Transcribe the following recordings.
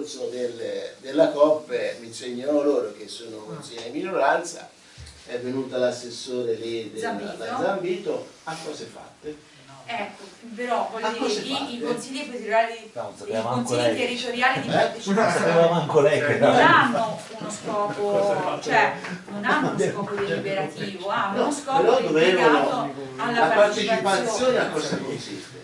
corso del, della COP mi insegnano loro che sono consigliere di minoranza, è venuta l'assessore lì della Zambito. da Zambito, a cose fatte. Ecco, però voglio dire, i, i consigli territoriali, No, non i consigli lei. territoriali di Eh? Non partecipazione che non era. hanno uno scopo, cioè non hanno uno scopo deliberativo, hanno No, uno scopo dovevano- alla La partecipazione a cosa consiste?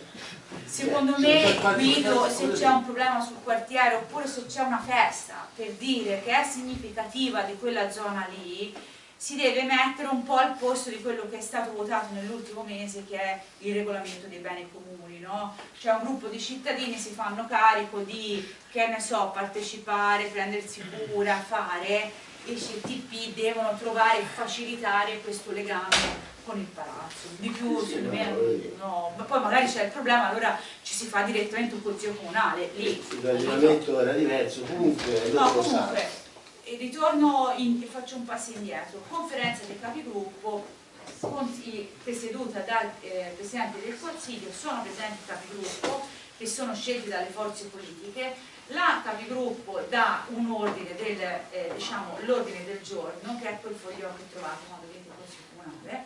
Secondo me, Guido, se c'è un problema sul quartiere oppure se c'è una festa per dire che è significativa di quella zona lì, si deve mettere un po' al posto di quello che è stato votato nell'ultimo mese che è il regolamento dei beni comuni, no? Cioè un gruppo di cittadini si fanno carico di, che ne so, partecipare, prendersi cura, fare e i CTP devono trovare e facilitare questo legame con il palazzo. Di più, Sì, no, me, no, ma poi magari c'è il problema, allora ci si fa direttamente un consiglio comunale, lì. Il ragionamento era diverso, comunque No, comunque, e ritorno, in, e faccio un passo indietro, conferenza dei capigruppo, presieduta dal eh, Presidente del Consiglio, sono presenti i capigruppo che sono scelti dalle forze politiche, la capigruppo dà un ordine del, eh, diciamo, l'ordine del giorno, che è quel foglio che trovate quando vedete il Consiglio Comunale,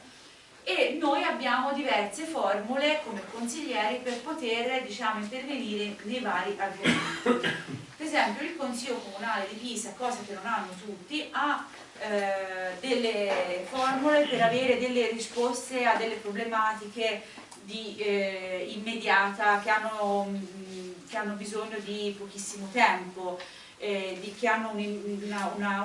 e noi abbiamo diverse formule come consiglieri per poter diciamo, intervenire nei vari argomenti. Per esempio il Consiglio Comunale di Pisa, cosa che non hanno tutti, ha eh, delle formule per avere delle risposte a delle problematiche di, eh, immediata che hanno, che hanno bisogno di pochissimo tempo, eh, di- che hanno un-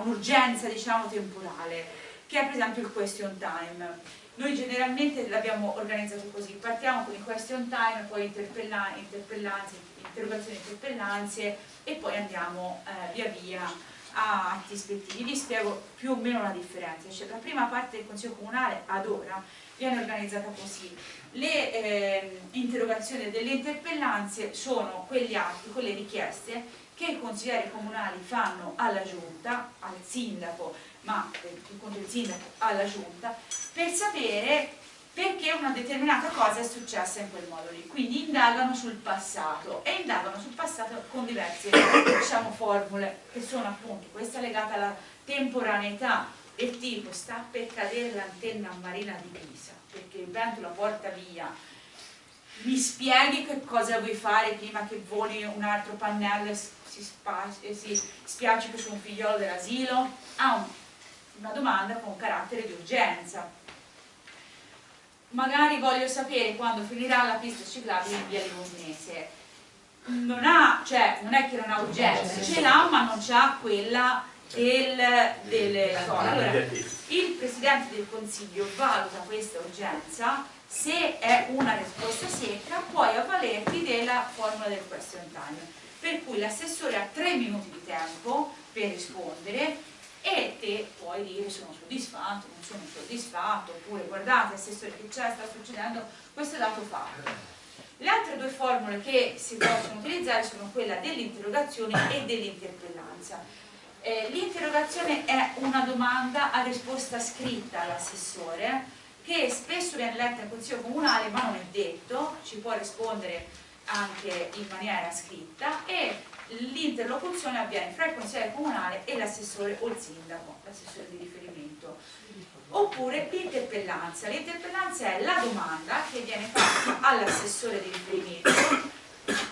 un'urgenza diciamo, temporale, che è per esempio il question time. Noi generalmente l'abbiamo organizzato così, partiamo con il question time, poi interpella- interpellanze, interrogazioni e interpellanze e poi andiamo eh, via via a atti ispettivi. Vi spiego più o meno la differenza. Cioè, la prima parte del Consiglio Comunale ad ora viene organizzata così. Le ehm, interrogazioni delle interpellanze sono quegli atti, quelle richieste che i consiglieri comunali fanno alla giunta, al sindaco, ma eh, contro il sindaco alla giunta, per sapere perché una determinata cosa è successa in quel modo lì. Quindi indagano sul passato e indagano sul passato con diverse diciamo, formule che sono appunto questa legata alla temporaneità del tipo sta per cadere l'antenna marina di Pisa perché il vento la porta via mi spieghi che cosa vuoi fare prima che voli un altro pannello e si, si spiaccichi su un figliolo dell'asilo? Un- una domanda con carattere di urgenza magari voglio sapere quando finirà la pista ciclabile in via Livornese. Non ha, cioè, non è che non ha urgenza, ce l'ha ma non c'ha quella del, delle cose. Allora, il Presidente del Consiglio valuta questa urgenza, se è una risposta secca puoi avvalerti della formula del question time, per cui l'assessore ha tre minuti di tempo per rispondere e te puoi dire sono soddisfatto, non sono soddisfatto, oppure guardate assessore che c'è, sta succedendo questo è dato fatto. Le altre due formule che si possono utilizzare sono quella dell'interrogazione e dell'interpellanza. Eh, L'interrogazione è una domanda a risposta scritta all'assessore che spesso viene letta in consiglio comunale ma non è detto, ci può rispondere anche in maniera scritta e l'interlocuzione avviene fra il consigliere comunale e l'assessore o il sindaco, l'assessore di riferimento. Oppure l'interpellanza. L'interpellanza è la domanda che viene fatta all'assessore di riferimento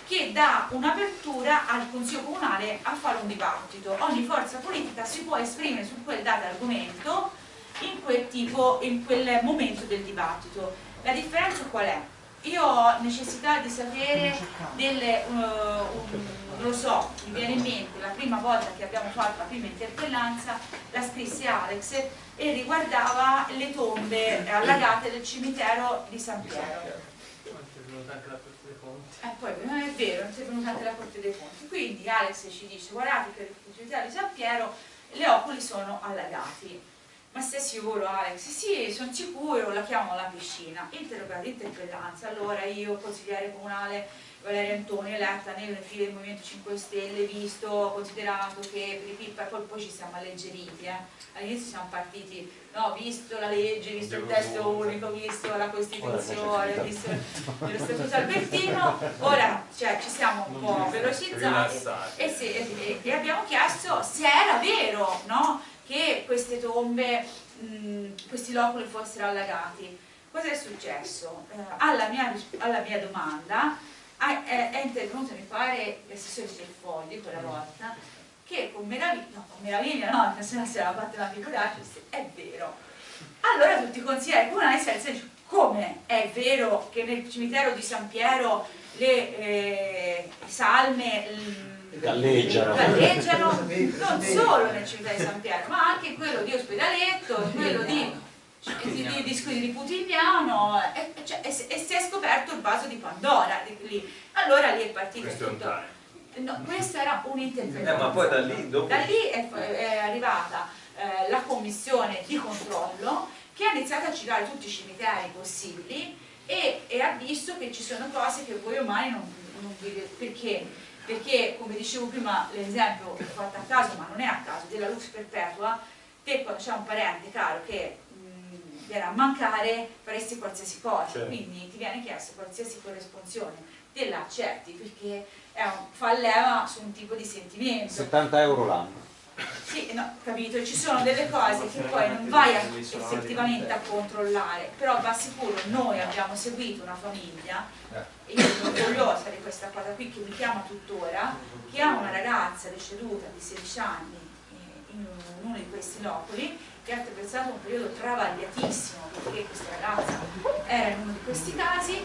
che dà un'apertura al Consiglio Comunale a fare un dibattito. Ogni forza politica si può esprimere su quel dato argomento in quel, tipo, in quel momento del dibattito. La differenza qual è? Io ho necessità di sapere delle, uh, non lo so, mi viene in mente la prima volta che abbiamo fatto la prima interpellanza, la scrisse Alex e riguardava le tombe allagate del cimitero di San Piero. Eh, poi non è vero, non è venuta anche la Corte dei Conti. Quindi Alex ci dice, guardate che il cimitero di San Piero le oculi sono allagati. Ma sei sicuro Alex? Sì, sono sicuro, la chiamo alla piscina. Interrogata, interpellanza. Allora io, consigliere comunale Valeria Antonio, eletta nelle file del Movimento 5 Stelle, visto, considerato che per i pippa e poi ci siamo alleggeriti. Eh. All'inizio siamo partiti, no, visto la legge, visto il testo unico, visto la Costituzione, visto lo Statuto Albertino, ora cioè, ci siamo un po' velocizzati e, se, e, e abbiamo chiesto se era vero, no? Che queste tombe, mh, questi loculi fossero allagati. Cosa è successo? Eh, alla, mia, alla, mia, domanda è, è intervenuto, mi pare, l'assessore del Fogli quella volta, che con meraviglia, no, con meraviglia no, se no si era fatta una figuraccia, è vero. Allora tutti i consiglieri comunali si alzano come è vero che nel cimitero di San Piero le eh, salme galleggiano. galleggiano non solo nel cimitero di San Piero ma anche quello di Ospedaletto quello di, di, di, di, di Putigliano e, cioè, e, e, si è scoperto il vaso di Pandora lì. allora lì è partito questo tutto. no, questo era un'interpretazione. Eh, ma poi da lì, dopo... da lì è, è arrivata eh, la commissione di controllo che ha iniziato a girare tutti i cimiteri possibili e, e, ha visto che ci sono cose che voi umani non, non vedete perché perché come dicevo prima l'esempio fatto a caso ma non è a caso della lux perpetua te quando c'è un parente caro che mh, viene a mancare faresti qualsiasi cosa. Certo. quindi ti viene chiesto qualsiasi corresponsione. Te la accetti perché un, fa leva su un tipo di sentimento. 70 euro l'anno sì, no, capito, ci sono delle cose che poi non vai a, effettivamente a controllare, però va sicuro, noi abbiamo seguito una famiglia, e io sono orgogliosa di questa cosa qui che mi chiama tuttora, che ha una ragazza deceduta di 16 anni eh, in uno di questi loculi che ha attraversato un periodo travagliatissimo perché questa ragazza era in uno di questi casi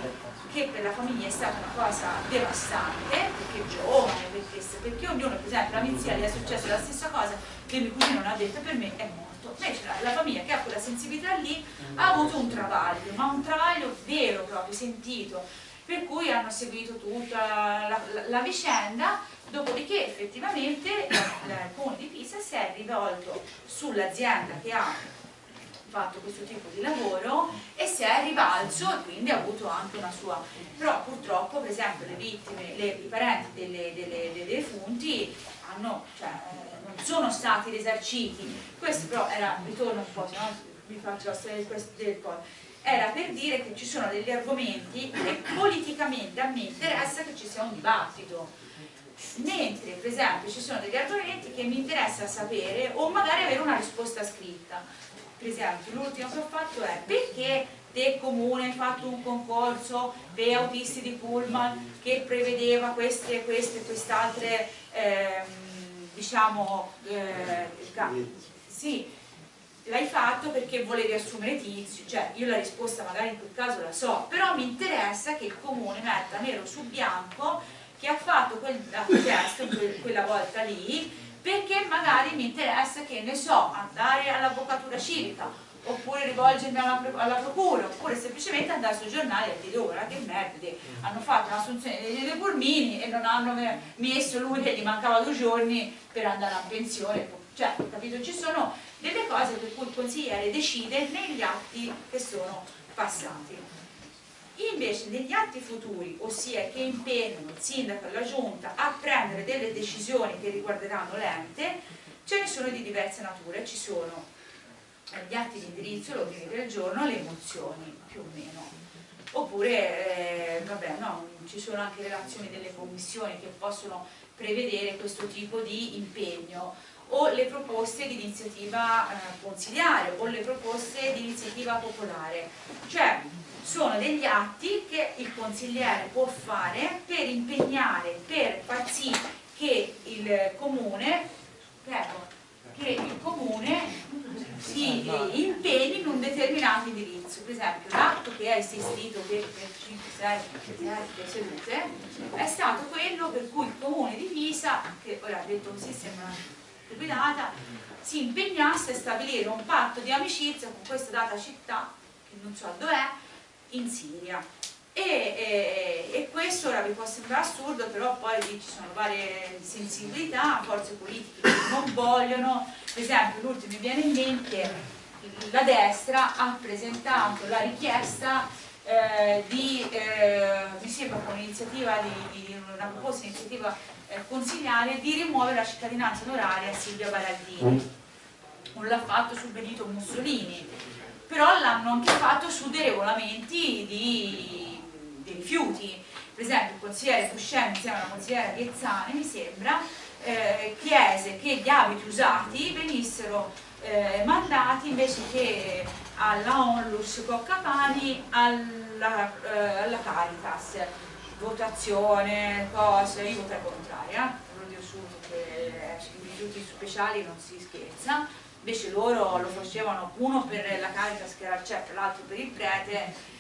che per la famiglia è stata una cosa devastante perché giovane, perché, perché ognuno per esempio la mia gli è successa la stessa cosa che mio cugino non ha detto per me è morto. Invece la, la famiglia che ha quella sensibilità lì ha avuto un travaglio ma un travaglio vero proprio, sentito per cui hanno seguito tutta la, la, la vicenda Dopodiché effettivamente il comune di Pisa si è rivolto sull'azienda che ha fatto questo tipo di lavoro e si è rivalso e quindi ha avuto anche una sua però purtroppo per esempio le vittime, le, i parenti delle, delle, delle defunti hanno, cioè, eh, non sono stati risarciti. Questo però era, ritorno un po' se no vi faccio la storia del poi. Era per dire che ci sono degli argomenti che politicamente a me interessa che ci sia un dibattito mentre per esempio ci sono degli argomenti che mi interessa sapere o magari avere una risposta scritta. Per esempio l'ultimo che ho fatto è perché te comune hai fatto un concorso per autisti di pullman che prevedeva queste e queste quest'altre ehm, diciamo eh, sì l'hai fatto perché volevi assumere tizio, cioè io la risposta magari in quel caso la so, però mi interessa che il comune metta nero su bianco che ha fatto quel chiesto quella volta lì perché magari mi interessa che ne so andare all'avvocatura civica oppure rivolgermi alla, alla, procura oppure semplicemente andare sui giornali e dire ora che merda hanno fatto un'assunzione dei due pulmini e non hanno messo lui che gli mancava due giorni per andare a pensione. Cioè capito? Ci sono delle cose per cui il consigliere decide negli atti che sono passati Invece negli atti futuri, ossia che impegnano il sindaco e la giunta a prendere delle decisioni che riguarderanno l'ente, ce ne sono di diverse nature, ci sono gli atti di indirizzo, l'ordine del giorno, le mozioni più o meno. Oppure, eh, vabbè, no, ci sono anche relazioni delle commissioni che possono prevedere questo tipo di impegno o le proposte di iniziativa eh, consiliare o le proposte di iniziativa popolare. Cioè, sono degli atti che il consigliere può fare per impegnare, per far sì che il comune, prego, che il comune si impegni in un determinato indirizzo. Per esempio l'atto che è esistito per, per 5-6 sedute è stato quello per cui il comune di Pisa, che ora detto così sembra guidata, si impegnasse a stabilire un patto di amicizia con questa data città, che non so dov'è, in Siria. E, e, e, questo ora vi può sembrare assurdo, però poi lì ci sono varie sensibilità, forze politiche che non vogliono, per esempio l'ultimo mi viene in mente la destra ha presentato la richiesta eh, di, eh, un'iniziativa di, di, una proposta iniziativa eh, consigliare di rimuovere la cittadinanza onoraria a Silvia Baraldini non l'ha fatto su Benito Mussolini però l'hanno anche fatto su dei regolamenti di, dei rifiuti. Per esempio il consigliere Fuscemi insieme alla consigliera Ghezzani mi sembra eh, chiese che gli abiti usati venissero eh, mandati invece che alla Onlus Coccapani alla, eh, alla Caritas votazione, cose, io voterei contraria. Lo dico subito che sui rifiuti speciali non si scherza. Invece loro lo facevano uno per la Caritas che l'altro per il prete.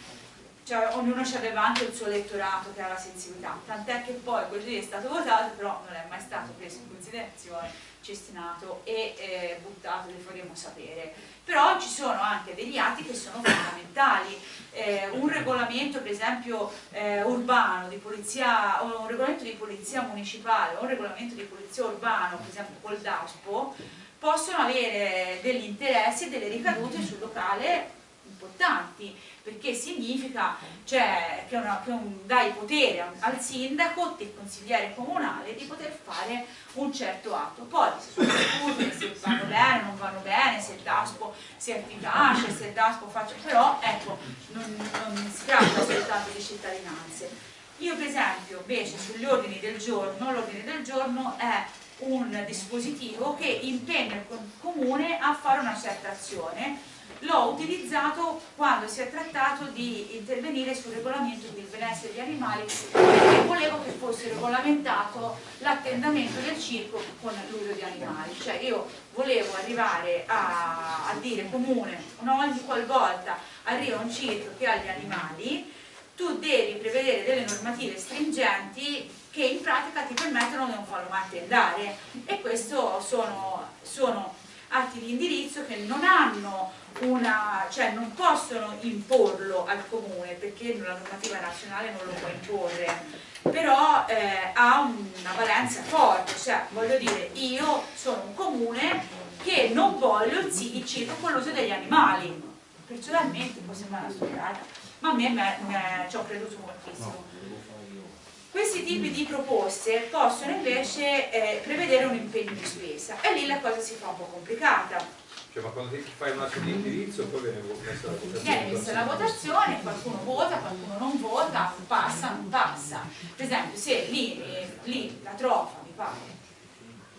Cioè ognuno aveva anche il suo elettorato che aveva sensibilità. Tant'è che poi quel lì è stato votato però non è mai stato preso in considerazione cestinato e eh, buttato, le faremo sapere. Però ci sono anche degli atti che sono fondamentali. Eh, un regolamento, per esempio, eh, urbano di polizia, un regolamento di polizia municipale un regolamento di polizia urbano, per esempio col DASPO, possono avere degli interessi e delle ricadute sul locale importanti perché significa cioè, che, una, che un, dai potere al sindaco, del consigliere comunale di poter fare un certo atto. Poi si discute se vanno bene, non vanno bene se il DASPO sia efficace, se il DASPO faccia però ecco, non, non si tratta soltanto di cittadinanze. Io per esempio invece sugli ordini del giorno l'ordine del giorno è un dispositivo che impegna il comune a fare una certa azione l'ho utilizzato quando si è trattato di intervenire sul regolamento del benessere degli animali perché volevo che fosse regolamentato l'attendamento del circo con l'uso di animali. Cioè io volevo arrivare a, a dire comune una ogni qualvolta arriva un circo che ha gli animali tu devi prevedere delle normative stringenti che in pratica ti permettono di non farlo mai attendare. E questo sono, sono atti di indirizzo che non hanno una, cioè non possono imporlo al comune perché la normativa nazionale non lo può imporre. Però eh, ha una valenza forte cioè voglio dire io sono un comune che non voglio il, circo con l'uso degli animali. Personalmente può sembrare una studiata ma a me, me, me ci ho creduto moltissimo questi tipi di proposte possono invece eh, prevedere un impegno di spesa e lì la cosa si fa un po' complicata cioè, ma quando fai un atto di indirizzo poi viene messa la votazione. Viene messa la votazione, qualcuno vota, qualcuno non vota, passa, non passa. Per esempio, se lì, eh, lì la trofa, mi pare,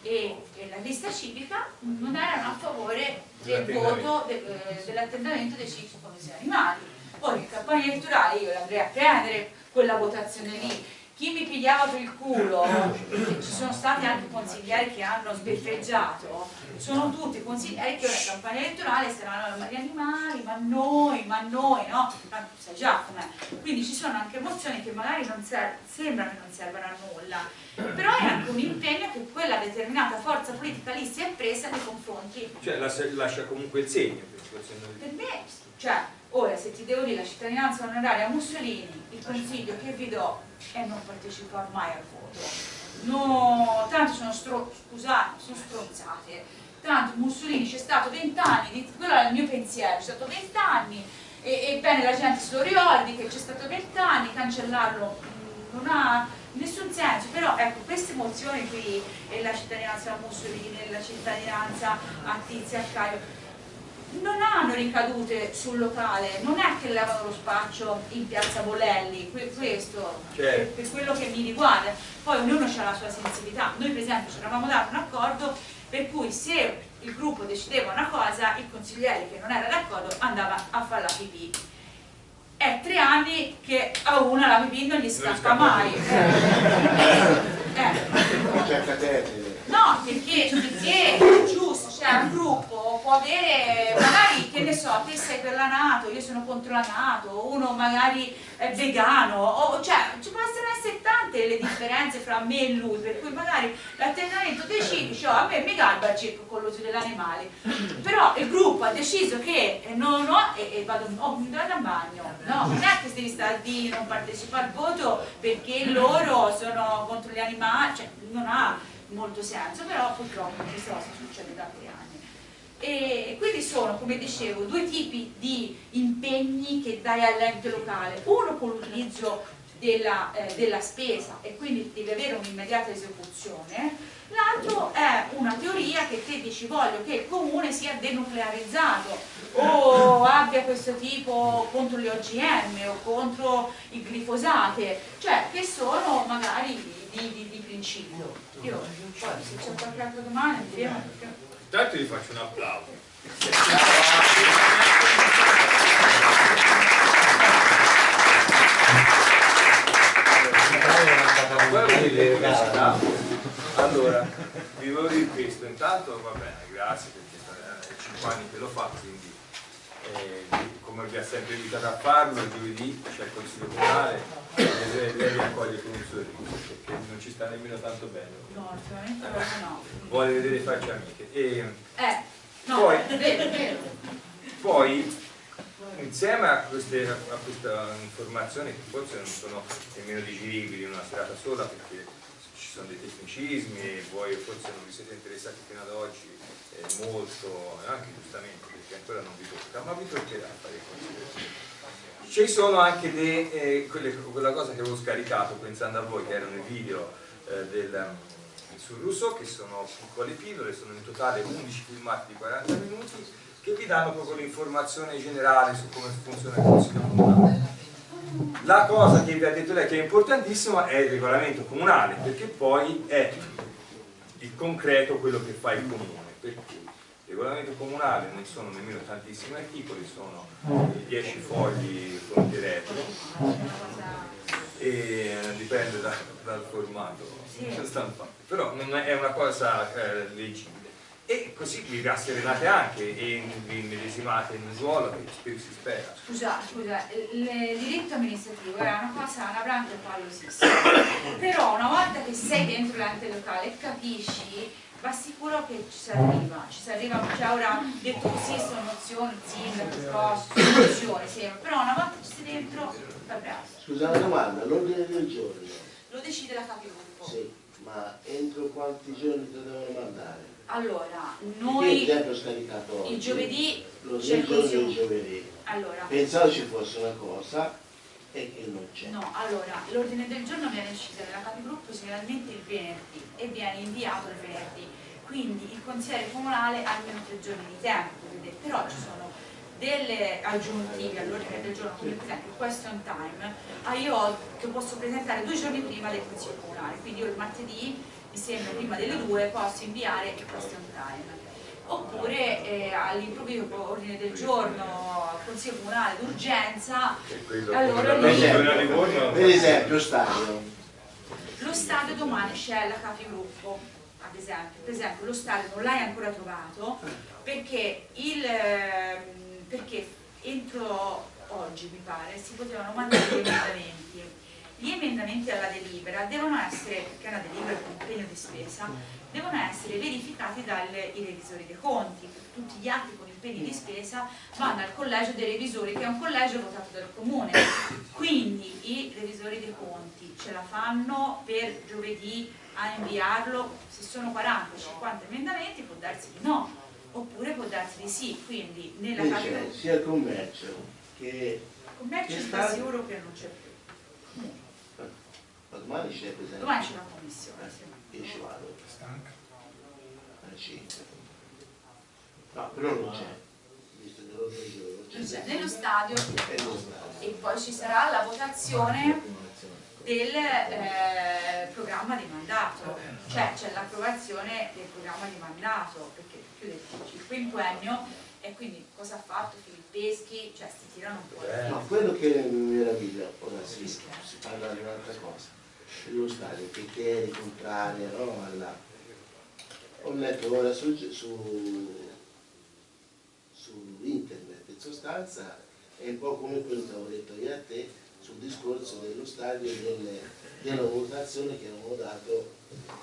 e, e, la lista civica non erano a favore del voto de, eh, dell'attendamento dei cicli come animali. Poi in campagna elettorale io andrei a prendere quella votazione lì chi mi pigliava per il culo, ci sono stati anche consiglieri che hanno sbeffeggiato, sono tutti consiglieri che in campagna elettorale saranno gli animali, ma noi, ma noi, no? Ma sai già com'è. Quindi ci sono anche emozioni che magari non sembrano che non servano a nulla, però è anche un impegno che quella determinata forza politica lì si è presa nei confronti. Cioè lascia comunque il segno. Per me, cioè, ora se ti devo dire la cittadinanza onoraria a Mussolini, il consiglio che vi do è non partecipare mai al voto. No, tanto sono scusate, sono stronzate. Tanto Mussolini c'è stato vent'anni, quello era il mio pensiero, c'è stato vent'anni, e, bene la gente se lo ricordi che c'è stato vent'anni, cancellarlo mm, non ha nessun senso, però ecco queste emozioni qui, e la cittadinanza a Mussolini, la cittadinanza a Tizia, a Caio, non hanno ricadute sul locale, non è che levano lo spaccio in piazza Bolelli, questo certo. per, per, quello che mi riguarda, poi ognuno ha la sua sensibilità, noi per esempio ci eravamo dato un accordo per cui se il gruppo decideva una cosa, il consigliere che non era d'accordo andava a fare la pipì. È tre anni che a una la pipì non gli scappa mai. Eh. eh. No, perché, perché giusto, cioè un gruppo può avere, magari che ne so, te sei per la Nato, io sono contro la Nato, uno magari è vegano, o, cioè ci possono essere tante le differenze fra me e lui, per cui magari l'atteggiamento decide, cioè, a me mi garba il circo con l'uso degli animali, però il gruppo ha deciso che non ho, e, e vado, oh, vado a bagno, no, non è che devi stare di non partecipare al voto perché loro sono contro gli animali, cioè non ha molto senso, però purtroppo questa cosa succede da anni. E quindi sono, come dicevo, due tipi di impegni che dai all'ente locale. Uno con l'utilizzo della, eh, della spesa e quindi devi avere un'immediata esecuzione, l'altro è una teoria che te dici voglio che il comune sia denuclearizzato o abbia questo tipo contro le OGM o contro il glifosate, cioè che sono magari di, di, di principio. Io poi se c'è qualche altra domanda vediamo perché... Intanto gli faccio un applauso. Allora, vi volevo dire questo, intanto va bene, grazie perché è 5 anni che lo fa, quindi eh, come vi ha sempre invitato a farlo, giovedì c'è il consiglio comunale lei, lei accoglie con un sorriso perché non ci sta nemmeno tanto bene. No, assolutamente no. Vuole vedere facce amiche. E, Eh, no, Poi- vero, vero. poi insieme a, queste, a questa informazione che forse non sono nemmeno digeribili in una serata sola perché ci sono dei tecnicismi e voi forse non vi siete interessati fino ad oggi eh, molto, e anche giustamente perché ancora non vi tocca, ma vi toccherà fare considerazioni. Ci sono anche de, eh, quelle- quella cosa che avevo scaricato pensando a voi che erano i video eh, del, um, sul Rousseau che sono piccole pillole, sono in totale 11 filmati di 40 minuti che vi danno proprio l'informazione generale su come funziona il Consiglio Comunale. La cosa che vi ha detto lei che è importantissima è il regolamento comunale, perché poi è il concreto quello che fa il comune. Per cui il regolamento comunale non sono nemmeno tantissimi articoli, sono 10 fogli fronti retro e dipende da- dal formato stampato. Però non è una cosa eh, leggibile. E così vi rasserenate anche e vi immedesimate in un ruolo che si spera. Scusa, scusa, il il diritto amministrativo è una cosa, una branca pallosissima. Però una volta che sei dentro l'ente locale e capisci, va sicuro che ci si arriva. Ci si arriva, cioè ora detto così sono nozioni, sindaco, costo, soluzione, sembra. Però una volta che sei dentro, va bravo. Scusa una domanda, l'ordine del giorno, Lo decide la capigruppo. sì, ma entro quanti giorni te devono mandare? Allora, Io noi esempio ho scaricato oggi. il giovedì L'ordine il del giorno consiglio. giovedì. Allora, Pensavo ci fosse una cosa e che non c'è. No, allora, l'ordine del giorno viene capigruppo generalmente il venerdì e viene inviato il venerdì, quindi il consigliere comunale ha almeno tre giorni di tempo, però ci sono delle aggiuntive all'ordine del giorno, come per esempio il question time, ah, io che posso presentare due giorni prima del consiglio comunale, quindi io il martedì, mi sembra prima delle due, posso inviare il question time. Oppure eh, all'improvviso ordine del giorno, consiglio comunale d'urgenza, Allora, Per esempio stadio, Lo stadio domani c'è la capigruppo, ad esempio. Per esempio lo stadio non l'hai ancora trovato perché, il, ehm, perché entro oggi mi pare si potevano mandare gli emendamenti. Gli emendamenti alla delibera devono essere, perché è una delibera con impegno di spesa, devono essere verificati dai revisori dei conti. Tutti gli atti con impegni di spesa vanno al collegio dei revisori, che è un collegio votato dal comune. Quindi i revisori dei conti ce la fanno per giovedì a inviarlo, se sono 40-50 emendamenti può darsi di no, oppure può darsi di sì, quindi nella lì capita c'è sia il commercio che commercio che sta sicuro che non c'è più. ma domani c'è per esempio. Domani c'è una commissione, sì. Io ci vado. Alle 5. No, però non c'è. C'è. nello stadio. E poi ci sarà la votazione del eh, programma di mandato, cioè c'è l'approvazione del programma di mandato, perché chiude il quinquennio e quindi cosa ha fatto Filippeschi, cioè si tirano un po' le No, quello che mi meraviglia, ora si, si parla di un'altra cosa, dello stadio, criteri contrari, no? Alla... Ho letto ora su, su, su internet, in sostanza è un po' come quello che avevo detto io a te sul discorso dello stadio e delle, della votazione che avevamo dato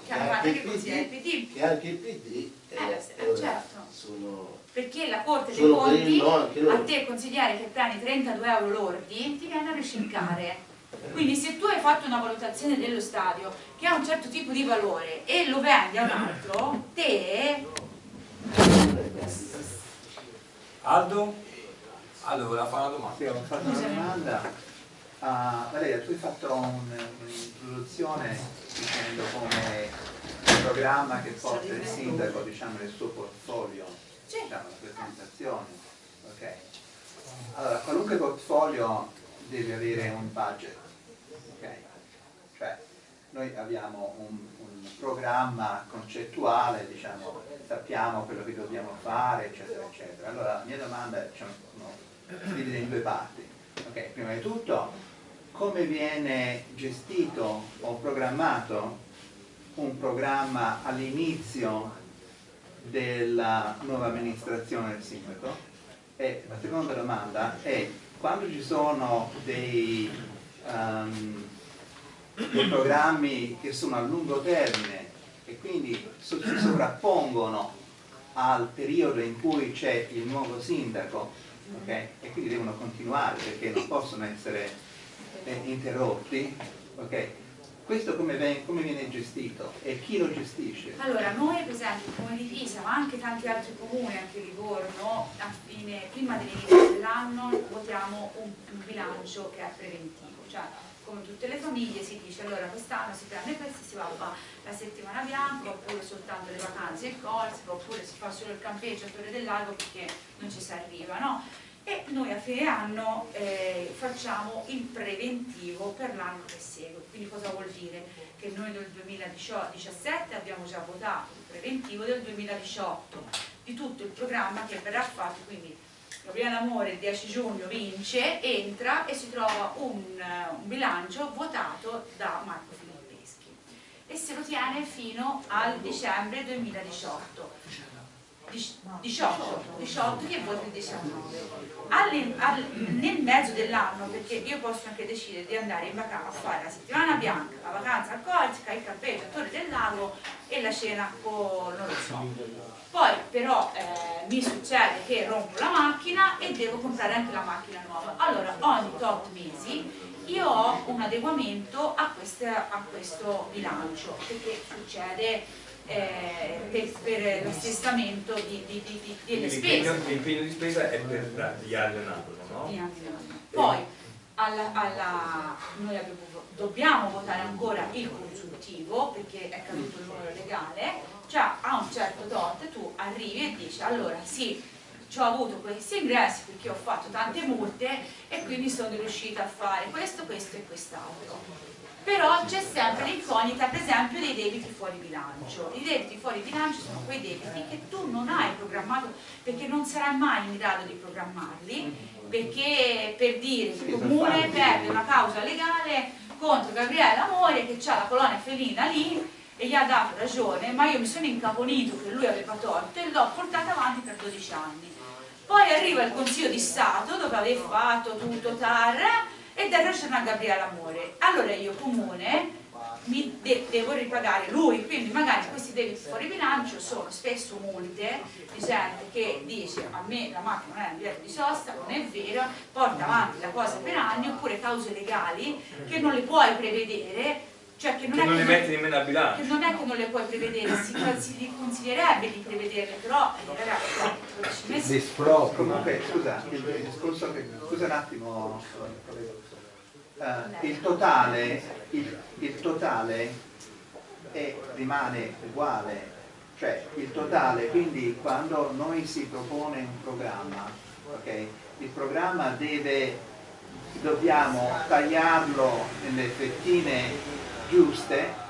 che anche così il PD, che anche il PD Eh, eh, eh, certo. sono perché la Corte dei Conti no, a te consigliere che prendi 32 euro lordi ti viene a ricercare. Quindi se tu hai fatto una valutazione dello stadio che ha un certo tipo di valore e lo vendi a un altro, te Aldo? Aldo voleva fare una domanda. Sì, ho fatto una domanda. Uh, Valeria, tu hai fatto un'introduzione dicendo come il programma che porta il sindaco diciamo, nel suo portfolio, diciamo, la presentazione. Okay. Allora, qualunque portfolio deve avere un budget. Okay? Cioè, noi abbiamo un, un programma concettuale, diciamo, sappiamo quello che dobbiamo fare, eccetera, eccetera. Allora, la mia domanda diciamo, no, divide in due parti. Okay, prima di tutto, come viene gestito o programmato un programma all'inizio della nuova amministrazione del sindaco? E la seconda domanda è quando ci sono dei, um, dei programmi che sono a lungo termine e quindi si sovrappongono al periodo in cui c'è il nuovo sindaco okay? e quindi devono continuare perché non possono essere eh, interrotti okay? questo come viene, come viene, gestito e chi lo gestisce? Allora, noi per esempio come di Pisa, ma anche tanti altri comuni, anche Livorno, fine, prima dell'inizio dell'anno votiamo un, un bilancio che è preventivo, cioè come tutte le famiglie si dice allora quest'anno si prende questo si va la settimana bianca oppure soltanto le vacanze in Corsica oppure si fa solo il campeggio a Torre del Lago perché non ci si arriva no? e noi a fine anno eh, facciamo il preventivo per l'anno che segue quindi cosa vuol dire? che noi nel 2017 abbiamo già votato il preventivo del 2018 di tutto il programma che verrà fatto quindi Gabriele Amore il 10 giugno vince, entra e si trova un, un bilancio votato da Marco Filippeschi e se lo tiene fino al dicembre 2018 18, 18 che vota il 19 all, all, nel mezzo dell'anno perché io posso anche decidere di andare in vacanza a fare la settimana bianca la vacanza a Corsica, il campeggio a Torre del Lago e la cena con non lo so. Poi però eh, mi succede che rompo la macchina e devo comprare anche la macchina nuova. Allora ogni tot mesi io ho un adeguamento a, queste, a questo bilancio perché succede eh, per, per l'assestamento di, di, di, delle spese. L'impegno di spesa è per gli anno, no? Poi alla, alla, noi abbiamo, dobbiamo votare ancora il consultivo perché è caduto il numero legale, cioè a un certo tot tu arrivi e dici allora sì, ho avuto questi ingressi perché ho fatto tante multe e quindi sono riuscita a fare questo, questo e quest'altro però c'è sempre l'incognita per esempio dei debiti fuori bilancio. I debiti fuori bilancio sono quei debiti che tu non hai programmato perché non sarai mai in grado di programmarli perché per dire il comune perde una causa legale contro Gabriele Amore che ha la colonia felina lì e gli ha dato ragione ma io mi sono incaponito che lui aveva torto e l'ho portata avanti per 12 anni. Poi arriva il Consiglio di Stato dove aveva fatto tutto tar e da ragione a Gabriele Amore. Allora io comune mi de devo ripagare lui, quindi magari questi debiti fuori bilancio sono spesso multe di gente che dice a me la macchina non è un biglietto di sosta, non è vero, porta avanti la cosa per anni, oppure cause legali che non le puoi prevedere cioè che non, che non le metti nemmeno a bilancio. che non è che non le puoi prevedere si, si consiglierebbe di prevederle però eh, ragazzi 12 mesi comunque scusa scusa un attimo eh, il totale, il, il totale è, rimane uguale, cioè il totale, quindi quando noi si propone un programma, okay, il programma deve, dobbiamo tagliarlo nelle fettine giuste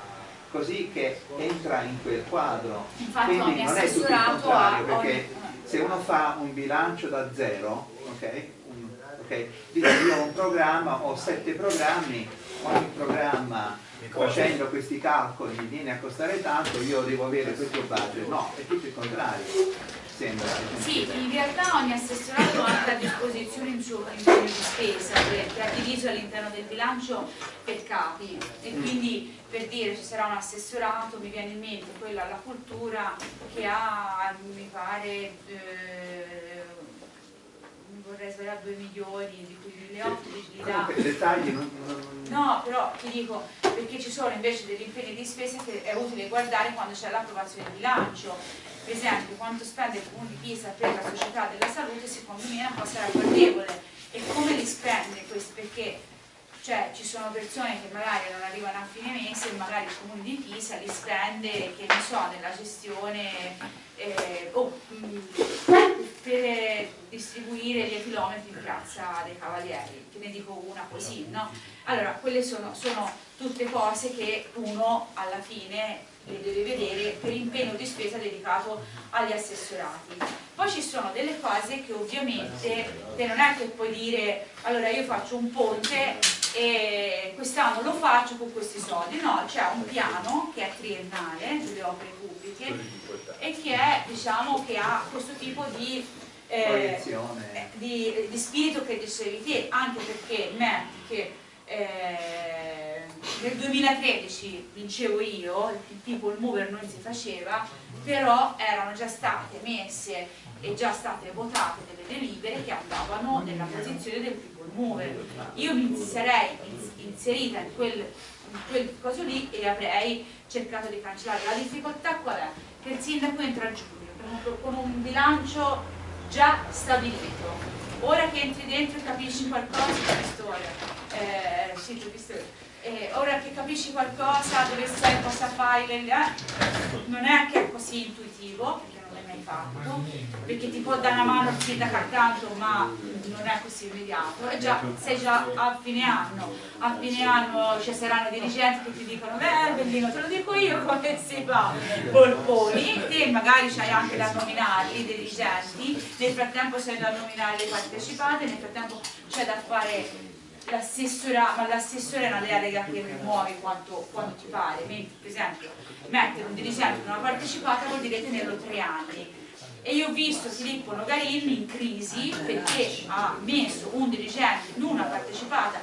così che entra in quel quadro. Infatti quindi non è tutto il contrario, perché se uno fa un bilancio da zero, okay, ok? Io ho un programma, ho sette programmi, ogni programma facendo questi calcoli mi viene a costare tanto, io devo avere questo budget. No, è tutto il contrario. Sembra. Sì, in realtà ogni assessorato ha anche a disposizione un suo impegno di spesa che è diviso all'interno del bilancio per capi e mm. quindi per dire ci sarà un assessorato, mi viene in mente quella alla cultura che ha, mi pare, eh, vorrei sbagliare 2 milioni, di cui 1.800 li, li dà. I dettagli non, non- No, però ti dico, perché ci sono invece degli impegni di spesa che è utile guardare quando c'è l'approvazione del bilancio. Per esempio, quanto spende il Comune di Pisa per la società della salute, secondo me è una cosa ragguardevole. E come li spende questi? Perché cioè, ci sono persone che magari non arrivano a fine mese e magari il Comune di Pisa li spende, che ne so, nella gestione eh, o mh, per distribuire gli chilometri in piazza dei Cavalieri, ne dico una così, no? Allora, quelle sono, sono tutte cose che uno alla fine le deve vedere per impegno di spesa dedicato agli assessorati. Poi ci sono delle cose che ovviamente te non è che puoi dire allora io faccio un ponte e quest'anno lo faccio con questi soldi, no, c'è un piano che è triennale delle opere pubbliche e che è, diciamo, che ha questo tipo di, eh, proiezione. di, di spirito che dicevi te, anche perché metti che eh, nel 2013 vincevo io, il tipo il mover non si faceva, però erano già state messe e già state votate delle delibere che andavano nella posizione del people mover. Io mi sarei ins- inserita in quel, in quel coso lì e avrei cercato di cancellare. La difficoltà qual è? Che il sindaco entra a giugno con un- bilancio già stabilito. Ora che entri dentro e capisci qualcosa storia, eh, eh, ora che capisci qualcosa, dove sei, cosa fai, eh, non è che è così intuitivo, fatto, perché ti può dare una mano il sindaco accanto, ma non è così immediato, e già, sei già a fine anno, a fine anno ci saranno dirigenti che ti dicono, beh bellino, te lo dico io come si fa, polponi, te magari c'hai anche da nominarli, dei dirigenti, nel frattempo c'è da nominare le partecipate, nel frattempo c'è da fare l'assessora, ma l'assessore è una delega che muovi quanto, quanto ti pare, mentre per esempio mettere un dirigente in una partecipata vuol dire tenerlo tre anni. E io ho visto Filippo Nogarin in crisi perché ha messo un dirigente in una partecipata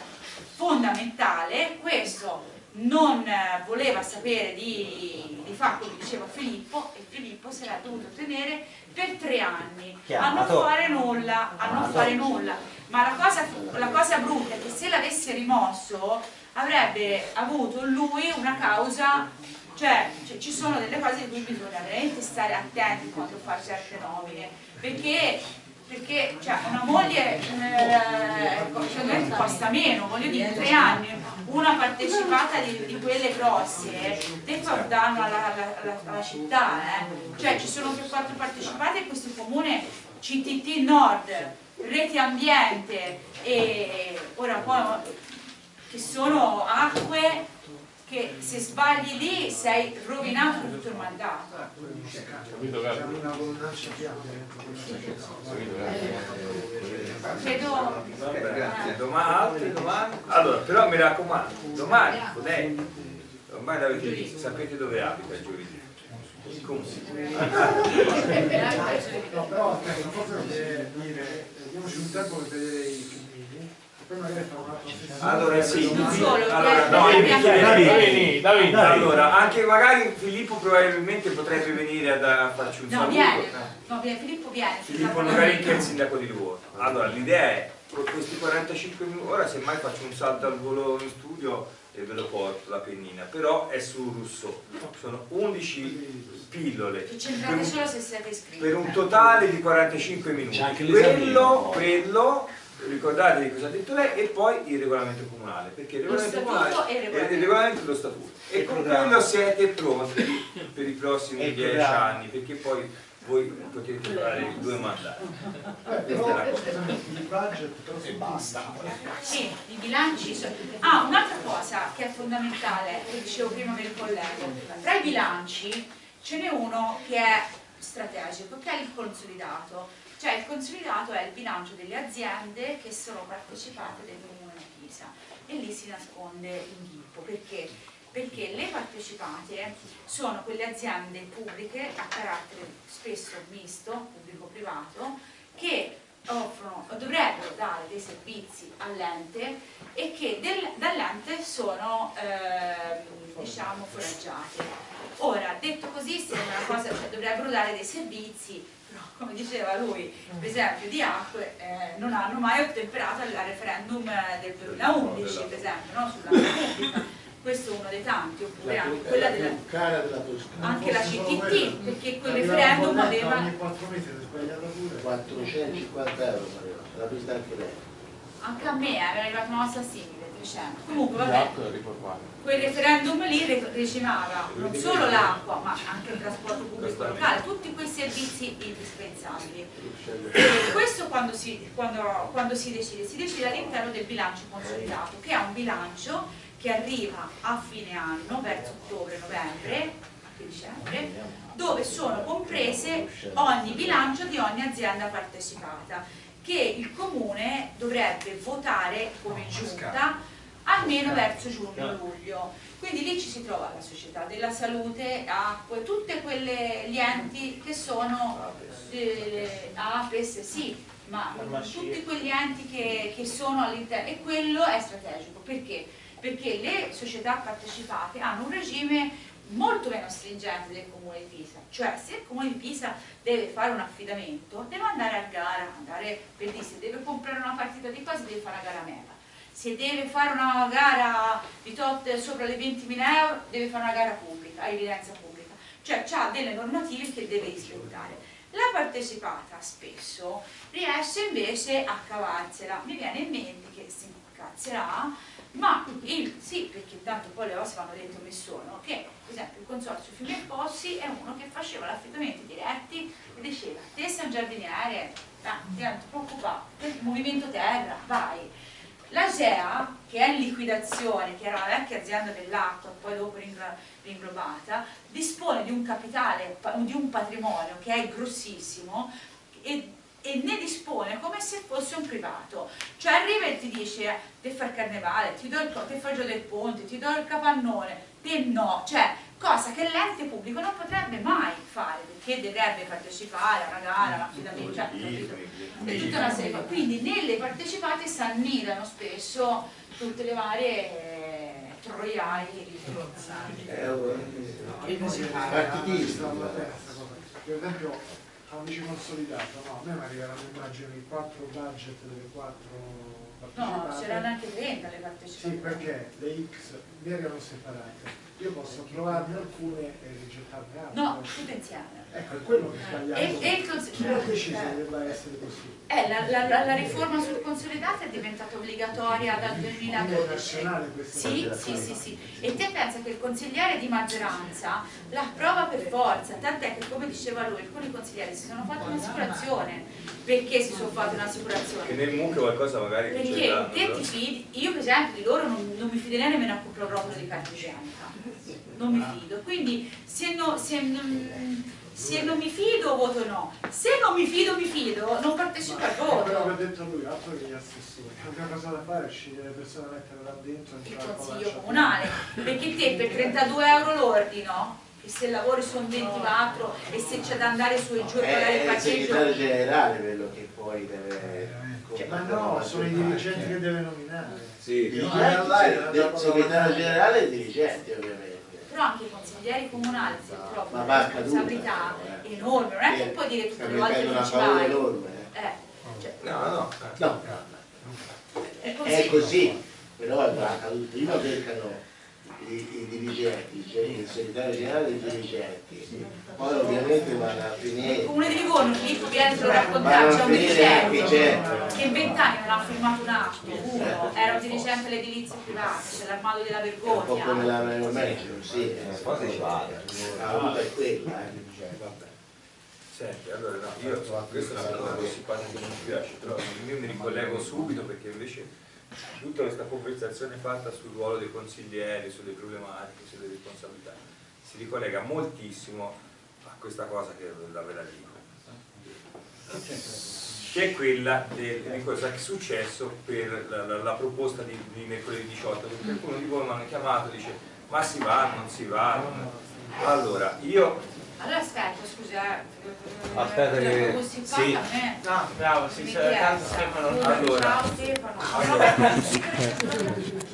fondamentale, questo non eh, voleva sapere di, di fare come diceva Filippo e Filippo se l'ha dovuto tenere per tre anni a non Chiamato. fare nulla, a non fare nulla. Ma la cosa, la cosa brutta è che se l'avesse rimosso avrebbe avuto lui una causa, cioè, cioè, ci sono delle cose di cui bisogna veramente stare attenti quando fare certe nomine, perché, perché cioè, una moglie eh, secondo me costa meno, voglio dire, tre anni, una partecipata di, di quelle grosse, fa un danno alla, alla- alla- alla città, eh. cioè ci sono più quattro partecipate in questo comune CTT Nord, Reti Ambiente e ora poi che sono acque che se sbagli lì sei rovinato tutto il mandato. Credo Va bene, domani, altre domande? Allora, però mi raccomando, domani potete, ormai l'avete visto, sapete dove abita il giovedì. Però aspetta, forse deve dire, diamoci un tempo per vedere i poi magari un'altra sessione. Allora sì, allora, no, Davide, Davide, anche magari Filippo probabilmente potrebbe venire a farci un No, saluto. viene, no, viene, Filippo viene. Filippo Nogarin che è il sindaco di Livorno. Allora, l'idea è, con questi 45 minuti, ora semmai faccio un salto al volo in studio e ve lo porto la pennina, però è su Rousseau. Sono 11 pillole per un, per un totale di 45 minuti. Quello, quello, ricordatevi cosa ha detto lei, e poi il regolamento comunale, perché il Lo regolamento statuto comunale è regolamento. il regolamento dello statuto. E con quello siete pronti per i prossimi E il 10 programma. anni, perché poi voi potete fare due mandati. Eh, però il budget si basta. Sì, i bilanci sono... Ah, un'altra cosa che è fondamentale, che dicevo prima per il collega, tra i bilanci ce n'è uno che è strategico, che è il consolidato. Cioè il consolidato è il bilancio delle aziende che sono partecipate del comune di Pisa e lì si nasconde l'inghippo. Perché? Perché le partecipate sono quelle aziende pubbliche a carattere spesso misto, pubblico-privato, che offrono, dovrebbero dare dei servizi all'ente e che dall'ente sono ehm, diciamo foraggiate. Ora, detto così, sembra una cosa, cioè, dovrebbe dovrebbero dare dei servizi, però come diceva lui, per esempio di acque, eh, non hanno mai ottemperato al referendum del 2011, per esempio, no? sulla Repubblica. Questo è uno dei tanti, oppure anche quella della, cara della Toscana. anche la CTT, perché quel referendum aveva Ogni 4 mesi è sbagliata pure. 450 euro, Mario, l'ha vista anche lei. anche a me eh, era arrivata una cosa simile, 300. Comunque vabbè, quel referendum lì recimava non solo l'acqua, ma anche il trasporto pubblico locale, tutti quei servizi indispensabili. E questo quando si, quando- quando si decide? Si decide all'interno del bilancio consolidato, che è un bilancio che arriva a fine anno, verso ottobre-novembre, anche dicembre, dove sono comprese ogni bilancio di ogni azienda partecipata, che il comune dovrebbe votare come giunta almeno verso giugno-luglio. Quindi lì ci si trova la società della salute, acque, tutti quegli enti che sono eh, APES, sì, ma tutti quegli enti che, che sono all'interno e quello è strategico. Perché? Perché le società partecipate hanno un regime molto meno stringente del comune di Pisa, cioè se il comune di Pisa deve fare un affidamento deve andare a gara, andare per dire se deve comprare una partita di cose deve fare una gara mega, se deve fare una gara di tot sopra le 20.000 euro deve fare una gara pubblica, a evidenza pubblica, cioè ha delle normative che deve rispettare. La partecipata spesso riesce invece a cavarsela, mi viene in mente che si incazzerà, ma il, sì, perché tanto poi le cose vanno dette come sono, che per esempio il consorzio Fiume Pozzi è uno che faceva l'affidamenti diretti e diceva, te sei un giardiniere, ah, ti non ti movimento terra, vai. La GEA, che è in liquidazione, che era la vecchia azienda dell'acqua, poi dopo ringlobata, dispone di un capitale, di un patrimonio che è grossissimo e, e ne dispone come se fosse un privato. Cioè arriva e ti dice, te fa il carnevale, ti do il, co- te fa il gioco del ponte, ti do il capannone, te no, cioè cosa che l'ente pubblico non potrebbe mai fare perché dovrebbe partecipare a una gara, a un affidamento, cioè, e tutta una serie. Quindi nelle partecipate si annidano spesso tutte le varie eh, troiai Euro. Partitisti. Per esempio, a un vice consolidato, no, a me mi arriveranno immagino i quattro budget delle quattro No, partecipate. c'erano anche 30 le Sì, partecipate. perché le X mi erano separate. Io posso approvarne alcune e rigettarne altre. No, tutte insieme. Ecco, è quello che è sbagliato. E, e il cons- Chi ha deciso che eh, debba essere così? eh, la, la- la- la riforma sul consolidato è diventata obbligatoria dal Quindi è 2012. nazionale questa Sì, sì, sì, sì. E te pensa che il consigliere di maggioranza la approva per forza, tant'è che come diceva lui, alcuni consiglieri si sono fatti un'assicurazione. Perché si sono fatti Che un'assicurazione? nel MUC qualcosa magari Perché te ti fidi, io per esempio di loro non, non mi fiderei nemmeno a comprare rotolo di carta igienica, non mi fido, quindi se, no- se non, se non mi fido voto no, se non mi fido mi fido, non partecipo al È quello che ha voto. detto lui, altro che gli assessori. L'unica cosa da fare è scegliere le persone da mettere là dentro e Il consiglio comunale, perché te per 32 euro lordi, no? E se lavori sono 24 e se c'è da andare su e giù e pagare il È il segretario generale quello che poi deve... Cioè, Ma no, sono i dirigenti che deve nominare. Sì, No, è del cosa segretario generale e dirigenti ovviamente. però anche i consiglieri comunali si trovano va una responsabilità eh. enorme, non è che puoi dire tutte sta le volte che ci paura vai. enorme. eh. Eh, cioè, no, no. No, è è così. così, però va caduto. Prima beccano i, i dirigenti, cioè il segretario generale dei dirigenti, poi ovviamente vanno a Il finire, comune di Livorno, Filippo Pietro vanno raccontava, c'è a un dirigente che in vent'anni non ha firmato un atto, uno, era un dirigente all'edilizia privata, c'è l'armato della È un po' come vergogna. la Mario Medico, sì, eh, Poi si vale. la roba è quella. eh. Senti, allora no, io questa è una cosa che simpatica che non mi piace, però io mi ricollego subito perché invece tutta questa conversazione fatta sul ruolo dei consiglieri, sulle problematiche, sulle responsabilità, si ricollega moltissimo a questa cosa che la ve la dico. Che è quella del- di cosa è successo per la, la- la proposta di, di mercoledì 18, perché qualcuno di voi mi hanno chiamato e dice ma si va, non si va. Allora, io Allora aspetta, scusa, eh, Aspetta che- così fa sì. a me. No, bravo, sì, tanto. Stefano. Allora. Ciao Stefano. Allora. Lo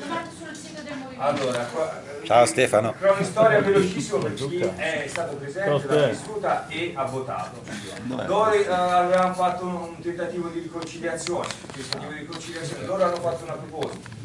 metto sul sito del movimento. Allora, qua, Ciao Stefano. Cronistoria velocissimo per chi è stato presente, Ciao, l'ha vissuta e ha votato. Noi eh, avevamo fatto un, un tentativo di riconciliazione, un tentativo di riconciliazione, loro hanno fatto una proposta.